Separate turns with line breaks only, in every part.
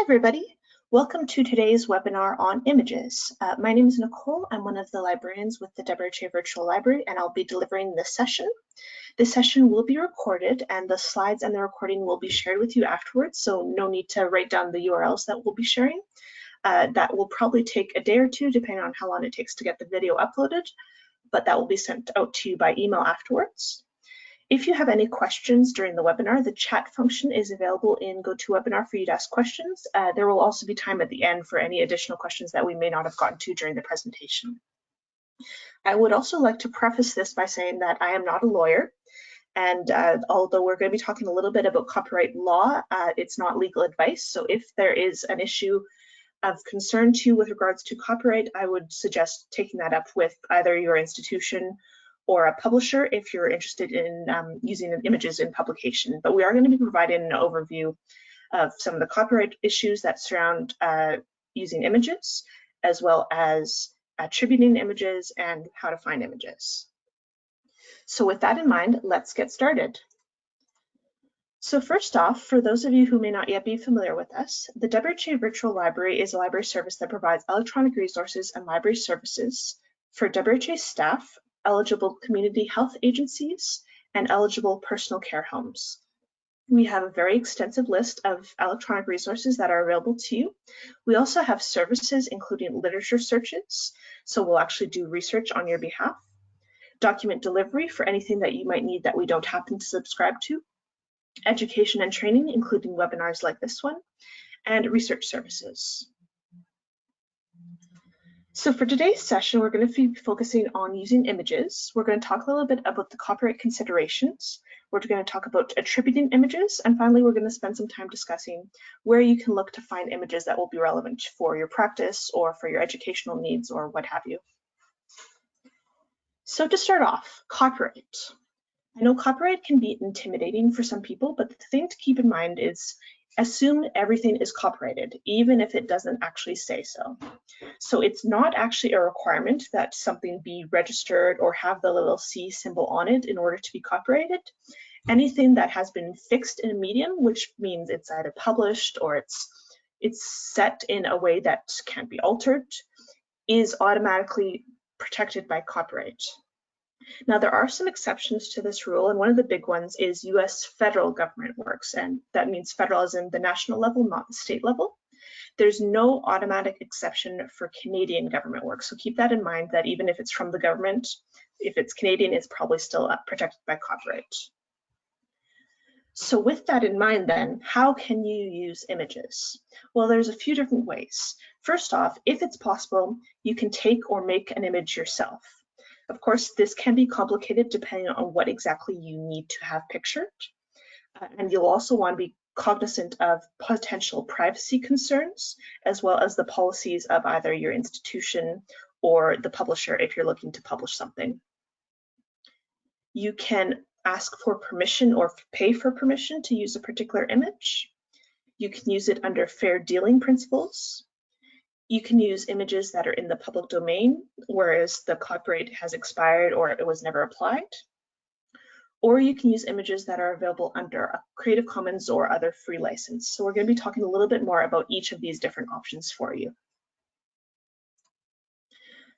Hi, everybody. Welcome to today's webinar on images. Uh, my name is Nicole. I'm one of the librarians with the WRHA Virtual Library, and I'll be delivering this session. This session will be recorded, and the slides and the recording will be shared with you afterwards, so no need to write down the URLs that we'll be sharing. Uh, that will probably take a day or two, depending on how long it takes to get the video uploaded, but that will be sent out to you by email afterwards. If you have any questions during the webinar, the chat function is available in GoToWebinar for you to ask questions. Uh, there will also be time at the end for any additional questions that we may not have gotten to during the presentation. I would also like to preface this by saying that I am not a lawyer. And uh, although we're going to be talking a little bit about copyright law, uh, it's not legal advice. So if there is an issue of concern to you with regards to copyright, I would suggest taking that up with either your institution or a publisher if you're interested in um, using images in publication. But we are going to be providing an overview of some of the copyright issues that surround uh, using images, as well as attributing images and how to find images. So with that in mind, let's get started. So first off, for those of you who may not yet be familiar with us, the WHA Virtual Library is a library service that provides electronic resources and library services for WHA staff eligible community health agencies, and eligible personal care homes. We have a very extensive list of electronic resources that are available to you. We also have services including literature searches, so we'll actually do research on your behalf, document delivery for anything that you might need that we don't happen to subscribe to, education and training, including webinars like this one, and research services. So for today's session, we're going to be focusing on using images. We're going to talk a little bit about the copyright considerations. We're going to talk about attributing images. And finally, we're going to spend some time discussing where you can look to find images that will be relevant for your practice or for your educational needs or what have you. So to start off, copyright. I know copyright can be intimidating for some people, but the thing to keep in mind is assume everything is copyrighted, even if it doesn't actually say so. So it's not actually a requirement that something be registered or have the little C symbol on it in order to be copyrighted. Anything that has been fixed in a medium, which means it's either published or it's it's set in a way that can't be altered, is automatically protected by copyright. Now, there are some exceptions to this rule, and one of the big ones is US federal government works, and that means federal is in the national level, not the state level. There's no automatic exception for Canadian government work, so keep that in mind that even if it's from the government, if it's Canadian, it's probably still uh, protected by copyright. So with that in mind then, how can you use images? Well, there's a few different ways. First off, if it's possible, you can take or make an image yourself. Of course, this can be complicated depending on what exactly you need to have pictured. Uh, and you'll also want to be cognizant of potential privacy concerns, as well as the policies of either your institution or the publisher if you're looking to publish something. You can ask for permission or pay for permission to use a particular image. You can use it under fair dealing principles. You can use images that are in the public domain, whereas the copyright has expired or it was never applied. Or you can use images that are available under a Creative Commons or other free license. So we're going to be talking a little bit more about each of these different options for you.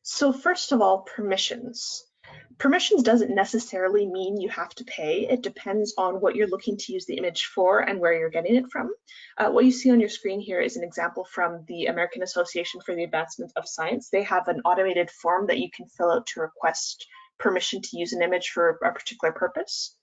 So first of all, permissions. Permissions doesn't necessarily mean you have to pay. It depends on what you're looking to use the image for and where you're getting it from. Uh, what you see on your screen here is an example from the American Association for the Advancement of Science. They have an automated form that you can fill out to request permission to use an image for a particular purpose.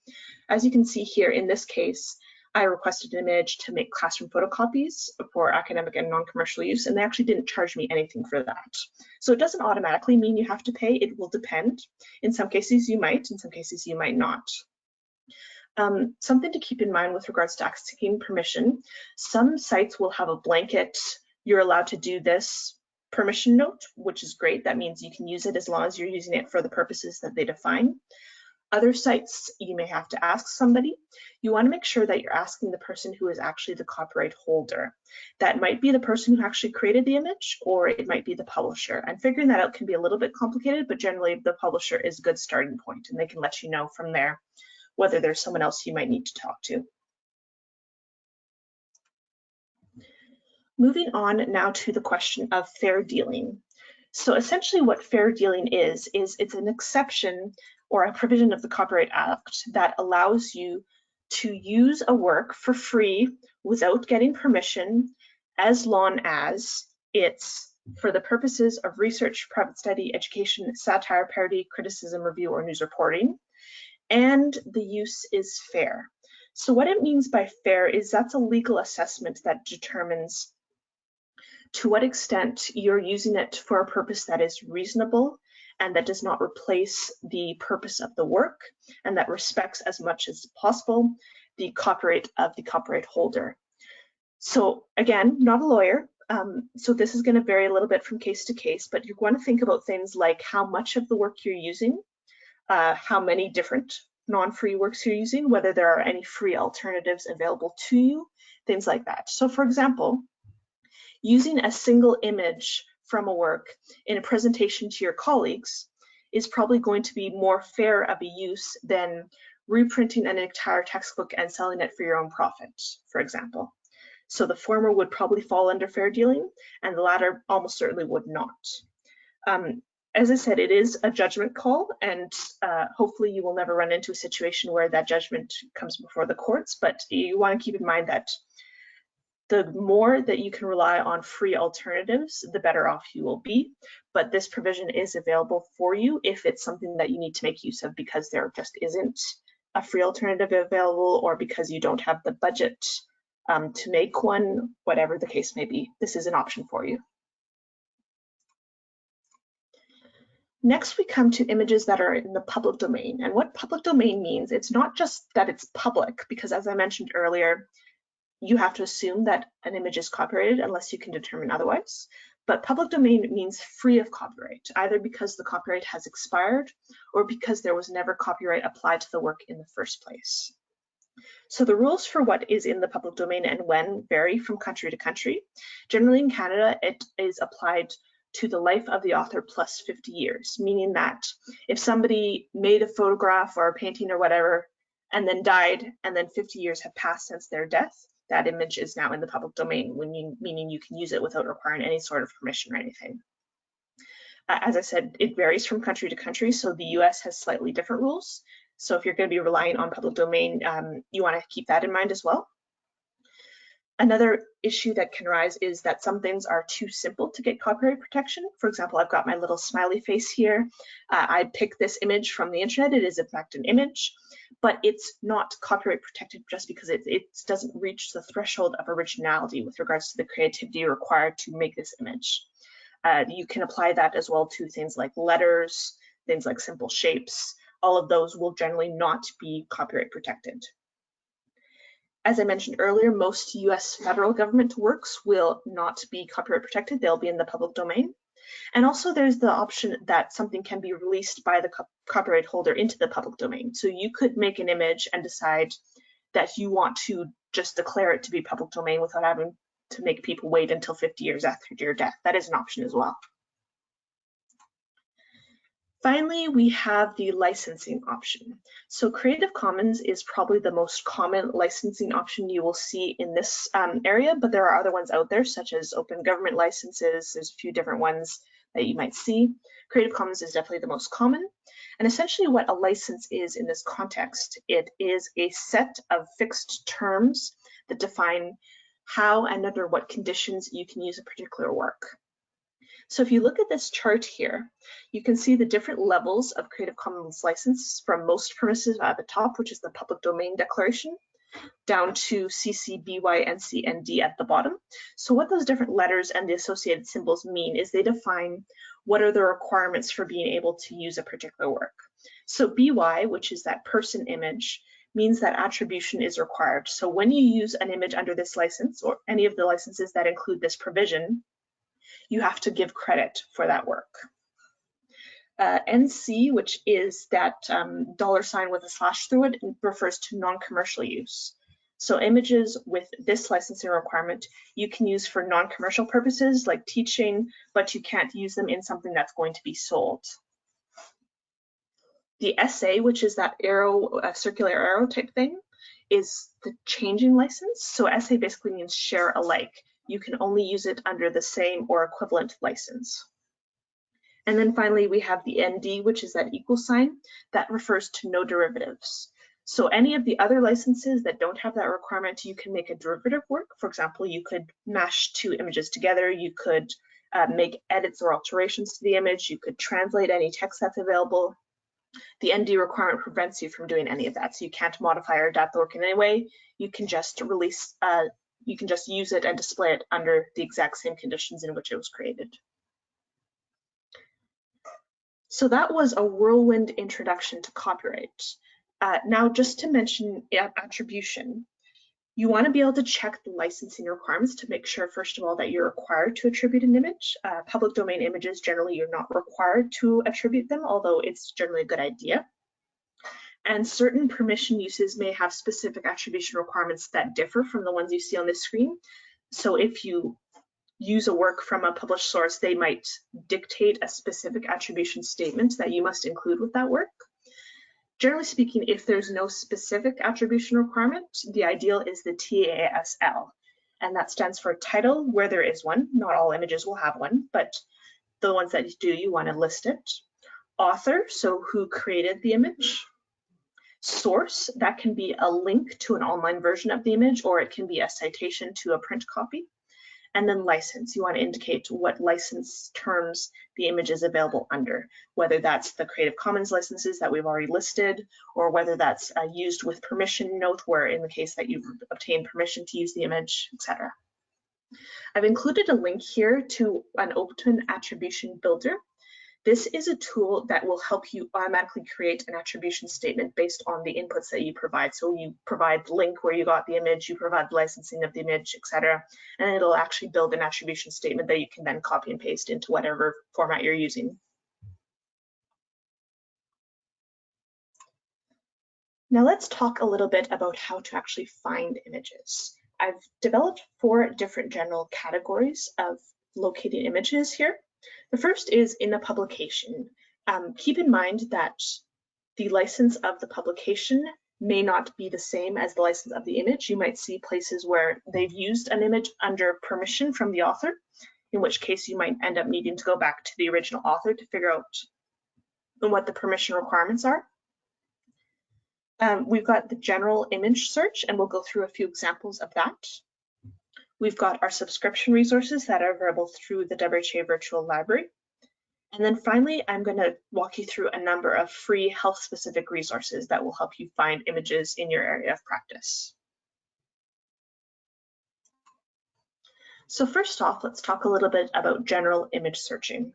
As you can see here, in this case, I requested an image to make classroom photocopies for academic and non-commercial use, and they actually didn't charge me anything for that. So it doesn't automatically mean you have to pay, it will depend. In some cases you might, in some cases you might not. Um, something to keep in mind with regards to asking permission, some sites will have a blanket, you're allowed to do this permission note, which is great. That means you can use it as long as you're using it for the purposes that they define. Other sites, you may have to ask somebody. You want to make sure that you're asking the person who is actually the copyright holder. That might be the person who actually created the image, or it might be the publisher. And figuring that out can be a little bit complicated, but generally the publisher is a good starting point, and they can let you know from there whether there's someone else you might need to talk to. Moving on now to the question of fair dealing. So essentially what fair dealing is, is it's an exception or a provision of the Copyright Act that allows you to use a work for free without getting permission as long as it's for the purposes of research, private study, education, satire, parody, criticism, review, or news reporting, and the use is fair. So what it means by fair is that's a legal assessment that determines to what extent you're using it for a purpose that is reasonable and that does not replace the purpose of the work and that respects as much as possible the copyright of the copyright holder. So again, not a lawyer, um, so this is going to vary a little bit from case to case, but you want to think about things like how much of the work you're using, uh, how many different non-free works you're using, whether there are any free alternatives available to you, things like that. So for example, using a single image from a work in a presentation to your colleagues is probably going to be more fair of a use than reprinting an entire textbook and selling it for your own profit, for example. So the former would probably fall under fair dealing and the latter almost certainly would not. Um, as I said, it is a judgment call and uh, hopefully you will never run into a situation where that judgment comes before the courts, but you want to keep in mind that the more that you can rely on free alternatives, the better off you will be. But this provision is available for you if it's something that you need to make use of because there just isn't a free alternative available or because you don't have the budget um, to make one, whatever the case may be. This is an option for you. Next, we come to images that are in the public domain. And what public domain means, it's not just that it's public, because as I mentioned earlier, you have to assume that an image is copyrighted unless you can determine otherwise. But public domain means free of copyright, either because the copyright has expired or because there was never copyright applied to the work in the first place. So the rules for what is in the public domain and when vary from country to country. Generally in Canada, it is applied to the life of the author plus 50 years, meaning that if somebody made a photograph or a painting or whatever and then died and then 50 years have passed since their death, that image is now in the public domain, you, meaning you can use it without requiring any sort of permission or anything. Uh, as I said, it varies from country to country, so the US has slightly different rules. So if you're going to be relying on public domain, um, you want to keep that in mind as well. Another issue that can arise is that some things are too simple to get copyright protection. For example, I've got my little smiley face here. Uh, I picked this image from the internet. It is in fact an image, but it's not copyright protected just because it, it doesn't reach the threshold of originality with regards to the creativity required to make this image. Uh, you can apply that as well to things like letters, things like simple shapes. All of those will generally not be copyright protected. As I mentioned earlier, most US federal government works will not be copyright protected. They'll be in the public domain. And also there's the option that something can be released by the co copyright holder into the public domain. So you could make an image and decide that you want to just declare it to be public domain without having to make people wait until 50 years after your death. That is an option as well. Finally, we have the licensing option. So Creative Commons is probably the most common licensing option you will see in this um, area, but there are other ones out there, such as open government licenses. There's a few different ones that you might see. Creative Commons is definitely the most common. And essentially what a license is in this context, it is a set of fixed terms that define how and under what conditions you can use a particular work. So if you look at this chart here, you can see the different levels of Creative Commons license from most permissive at the top, which is the public domain declaration, down to CC, BY, NC, and D at the bottom. So what those different letters and the associated symbols mean is they define what are the requirements for being able to use a particular work. So BY, which is that person image, means that attribution is required. So when you use an image under this license or any of the licenses that include this provision, you have to give credit for that work. Uh, NC, which is that um, dollar sign with a slash through it, refers to non-commercial use. So images with this licensing requirement, you can use for non-commercial purposes like teaching, but you can't use them in something that's going to be sold. The SA, which is that arrow, uh, circular arrow type thing, is the changing license. So SA basically means share alike you can only use it under the same or equivalent license. And then finally, we have the ND, which is that equal sign. That refers to no derivatives. So any of the other licenses that don't have that requirement, you can make a derivative work. For example, you could mash two images together. You could uh, make edits or alterations to the image. You could translate any text that's available. The ND requirement prevents you from doing any of that. So you can't modify or adapt the work in any way. You can just release, uh, you can just use it and display it under the exact same conditions in which it was created. So that was a whirlwind introduction to copyright. Uh, now, just to mention attribution, you want to be able to check the licensing requirements to make sure, first of all, that you're required to attribute an image. Uh, public domain images, generally, you're not required to attribute them, although it's generally a good idea. And certain permission uses may have specific attribution requirements that differ from the ones you see on this screen. So if you use a work from a published source, they might dictate a specific attribution statement that you must include with that work. Generally speaking, if there's no specific attribution requirement, the ideal is the TASL, and that stands for title where there is one. Not all images will have one, but the ones that do, you want to list it. Author, so who created the image. Source, that can be a link to an online version of the image, or it can be a citation to a print copy and then license. You want to indicate what license terms the image is available under, whether that's the Creative Commons licenses that we've already listed, or whether that's uh, used with permission note, where in the case that you've obtained permission to use the image, etc. I've included a link here to an open attribution builder this is a tool that will help you automatically create an attribution statement based on the inputs that you provide. So you provide the link where you got the image, you provide the licensing of the image, etc. And it'll actually build an attribution statement that you can then copy and paste into whatever format you're using. Now let's talk a little bit about how to actually find images. I've developed four different general categories of locating images here. The first is in a publication. Um, keep in mind that the license of the publication may not be the same as the license of the image. You might see places where they've used an image under permission from the author, in which case you might end up needing to go back to the original author to figure out what the permission requirements are. Um, we've got the general image search, and we'll go through a few examples of that. We've got our subscription resources that are available through the WHA Virtual Library. And then finally, I'm going to walk you through a number of free health-specific resources that will help you find images in your area of practice. So first off, let's talk a little bit about general image searching.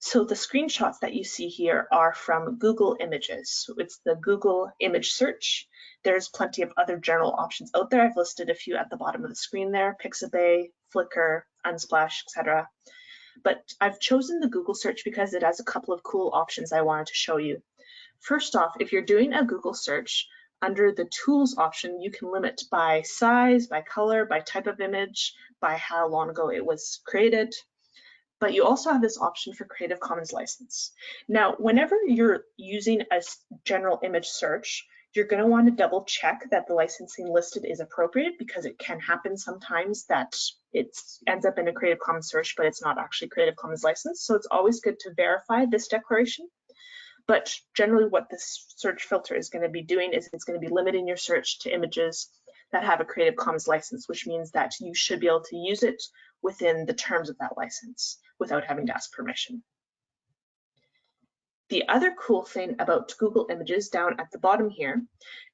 So the screenshots that you see here are from Google Images. So it's the Google image search. There's plenty of other general options out there. I've listed a few at the bottom of the screen there, Pixabay, Flickr, Unsplash, etc. But I've chosen the Google search because it has a couple of cool options I wanted to show you. First off, if you're doing a Google search, under the tools option, you can limit by size, by color, by type of image, by how long ago it was created, but you also have this option for Creative Commons license. Now, whenever you're using a general image search, you're going to want to double check that the licensing listed is appropriate because it can happen sometimes that it ends up in a Creative Commons search, but it's not actually Creative Commons license. So it's always good to verify this declaration. But generally what this search filter is going to be doing is it's going to be limiting your search to images that have a Creative Commons license, which means that you should be able to use it within the terms of that license without having to ask permission. The other cool thing about Google Images down at the bottom here,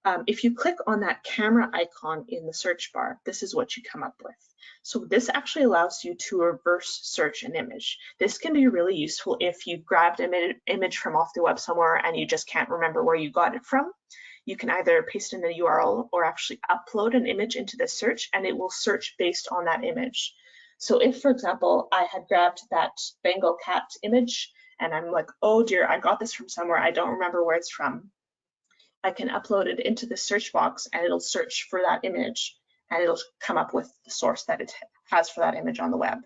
um, if you click on that camera icon in the search bar, this is what you come up with. So this actually allows you to reverse search an image. This can be really useful if you grabbed an image from off the web somewhere and you just can't remember where you got it from. You can either paste in the URL or actually upload an image into the search and it will search based on that image. So if, for example, I had grabbed that Bengal cat image and I'm like, oh dear, I got this from somewhere, I don't remember where it's from. I can upload it into the search box and it'll search for that image and it'll come up with the source that it has for that image on the web.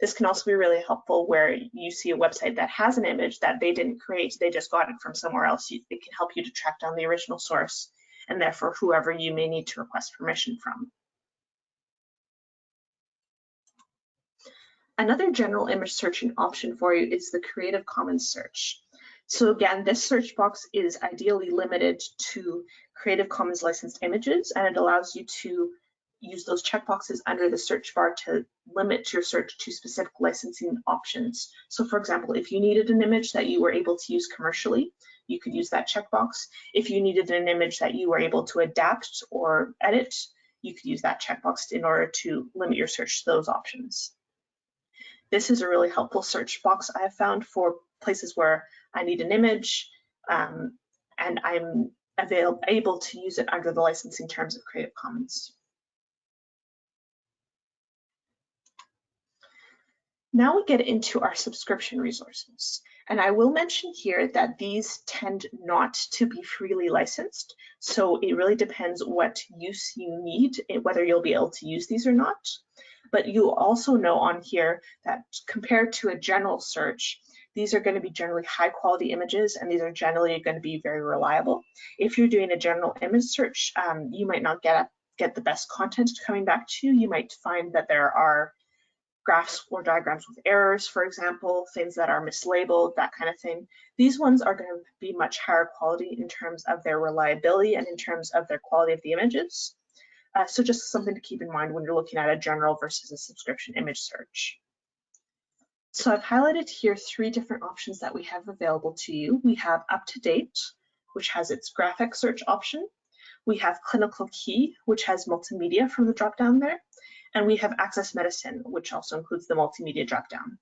This can also be really helpful where you see a website that has an image that they didn't create, they just got it from somewhere else. It can help you to track down the original source and therefore whoever you may need to request permission from. Another general image searching option for you is the Creative Commons search. So again, this search box is ideally limited to Creative Commons licensed images, and it allows you to use those checkboxes under the search bar to limit your search to specific licensing options. So for example, if you needed an image that you were able to use commercially, you could use that checkbox. If you needed an image that you were able to adapt or edit, you could use that checkbox in order to limit your search to those options. This is a really helpful search box I have found for places where I need an image um, and I'm available, able to use it under the licensing terms of Creative Commons. Now we get into our subscription resources. And I will mention here that these tend not to be freely licensed. So it really depends what use you need, whether you'll be able to use these or not. But you'll also know on here that compared to a general search, these are going to be generally high quality images and these are generally going to be very reliable. If you're doing a general image search, um, you might not get, get the best content coming back to you. You might find that there are graphs or diagrams with errors, for example, things that are mislabeled, that kind of thing. These ones are going to be much higher quality in terms of their reliability and in terms of their quality of the images. Uh, so just something to keep in mind when you're looking at a general versus a subscription image search. So I've highlighted here three different options that we have available to you. We have UpToDate, which has its graphic search option. We have Clinical Key, which has multimedia from the dropdown there. And we have Access Medicine, which also includes the multimedia dropdown.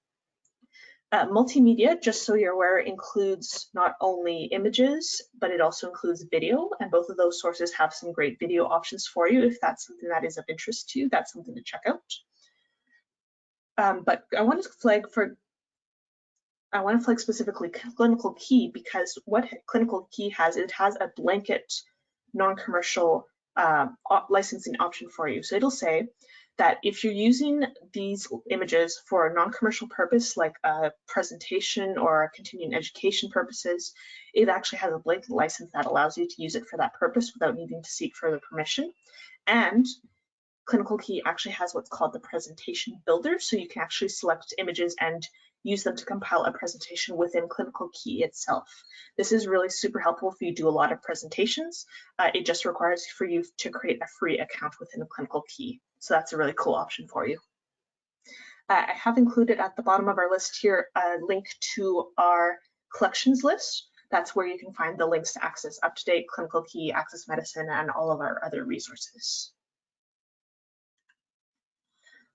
Uh, multimedia, just so you're aware, includes not only images, but it also includes video, and both of those sources have some great video options for you. If that's something that is of interest to you, that's something to check out. Um, but I want to flag for, I want to flag specifically Clinical Key because what Clinical Key has, it has a blanket non-commercial uh, licensing option for you. So it'll say that if you're using these images for a non-commercial purpose, like a presentation or continuing education purposes, it actually has a blanket license that allows you to use it for that purpose without needing to seek further permission. And Clinical Key actually has what's called the presentation builder, so you can actually select images and use them to compile a presentation within Clinical Key itself. This is really super helpful if you do a lot of presentations. Uh, it just requires for you to create a free account within the Clinical Key. So that's a really cool option for you. Uh, I have included at the bottom of our list here a link to our collections list. That's where you can find the links to access UpToDate, Clinical Key, Access Medicine, and all of our other resources.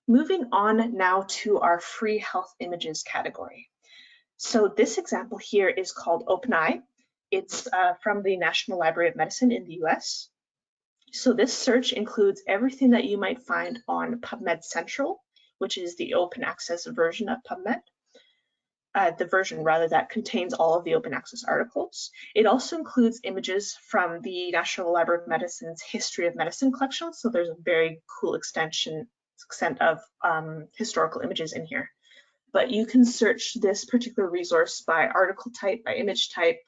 Moving on now to our free health images category. So this example here is called Open-i. It's uh, from the National Library of Medicine in the US. So this search includes everything that you might find on PubMed Central, which is the open access version of PubMed. Uh, the version rather that contains all of the open access articles. It also includes images from the National Library of Medicine's History of Medicine collection. So there's a very cool extension extent of um, historical images in here. But you can search this particular resource by article type, by image type,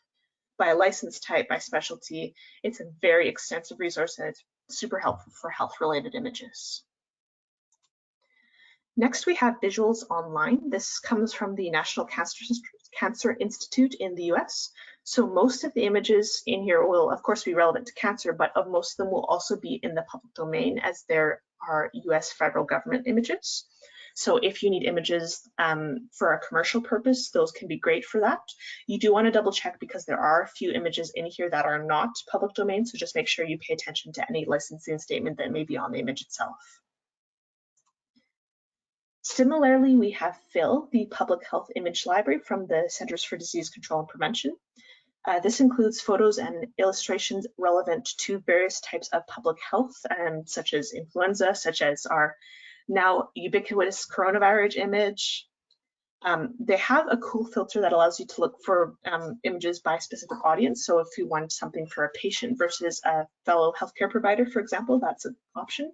by license type, by specialty. It's a very extensive resource and it's super helpful for health related images. Next, we have Visuals Online. This comes from the National Cancer, Institute in the US. So most of the images in here will, of course, be relevant to cancer, but of most of them will also be in the public domain as there are US federal government images. So if you need images um, for a commercial purpose, those can be great for that. You do want to double check because there are a few images in here that are not public domain, so just make sure you pay attention to any licensing statement that may be on the image itself. Similarly, we have PHIL, the Public Health Image Library from the Centers for Disease Control and Prevention. Uh, this includes photos and illustrations relevant to various types of public health, um, such as influenza, such as our now ubiquitous coronavirus image. Um, they have a cool filter that allows you to look for um, images by specific audience. So if you want something for a patient versus a fellow healthcare provider, for example, that's an option.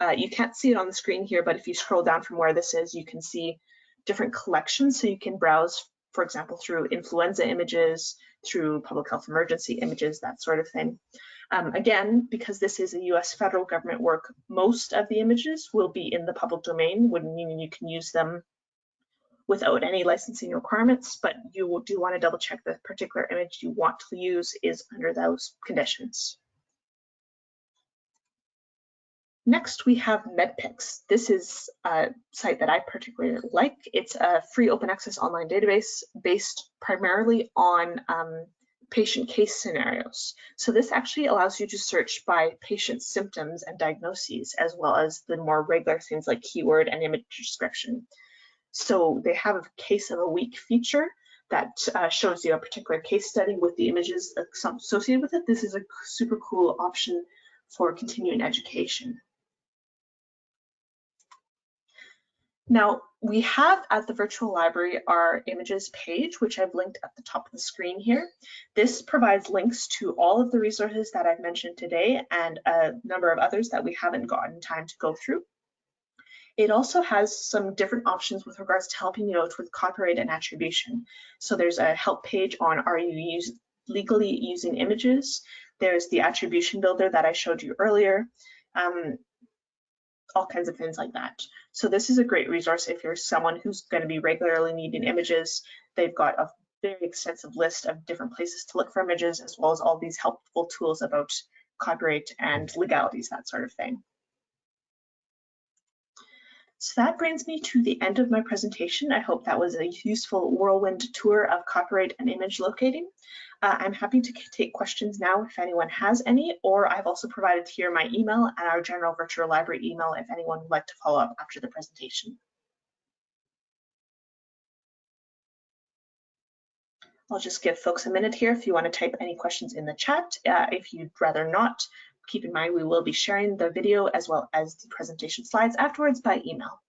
Uh, you can't see it on the screen here, but if you scroll down from where this is, you can see different collections. So you can browse, for example, through influenza images, through public health emergency images, that sort of thing. Um, again, because this is a US federal government work, most of the images will be in the public domain, meaning you can use them without any licensing requirements, but you do want to double check the particular image you want to use is under those conditions. Next, we have MedPix. This is a site that I particularly like. It's a free open access online database based primarily on um, patient case scenarios. So this actually allows you to search by patient symptoms and diagnoses, as well as the more regular things like keyword and image description. So they have a case of a week feature that uh, shows you a particular case study with the images associated with it. This is a super cool option for continuing education. Now, we have at the virtual library our images page, which I've linked at the top of the screen here. This provides links to all of the resources that I've mentioned today and a number of others that we haven't gotten time to go through. It also has some different options with regards to helping you out with copyright and attribution. So there's a help page on are you use, legally using images? There's the attribution builder that I showed you earlier. Um, all kinds of things like that. So this is a great resource if you're someone who's going to be regularly needing images. They've got a very extensive list of different places to look for images, as well as all these helpful tools about copyright and legalities, that sort of thing. So that brings me to the end of my presentation. I hope that was a useful whirlwind tour of copyright and image locating. Uh, I'm happy to take questions now if anyone has any, or I've also provided here my email and our general virtual library email if anyone would like to follow up after the presentation. I'll just give folks a minute here if you want to type any questions in the chat. Uh, if you'd rather not, keep in mind we will be sharing the video as well as the presentation slides afterwards by email.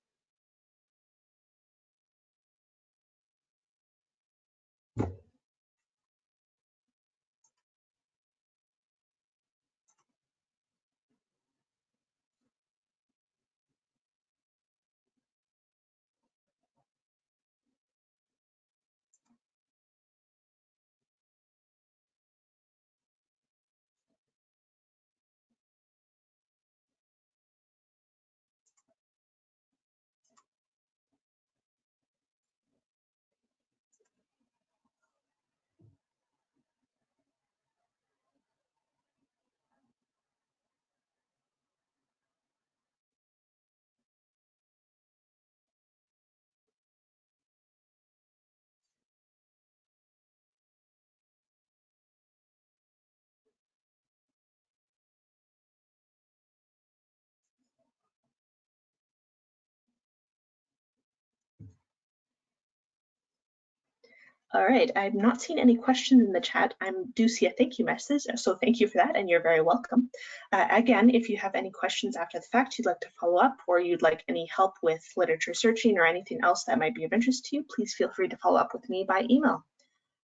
All right, I've not seen any questions in the chat. I do see a thank you message, so thank you for that, and you're very welcome. Uh, again, if you have any questions after the fact you'd like to follow up, or you'd like any help with literature searching or anything else that might be of interest to you, please feel free to follow up with me by email.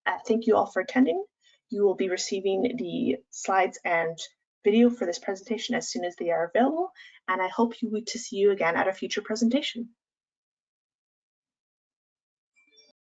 Uh, thank you all for attending. You will be receiving the slides and video for this presentation as soon as they are available, and I hope you to see you again at a future presentation.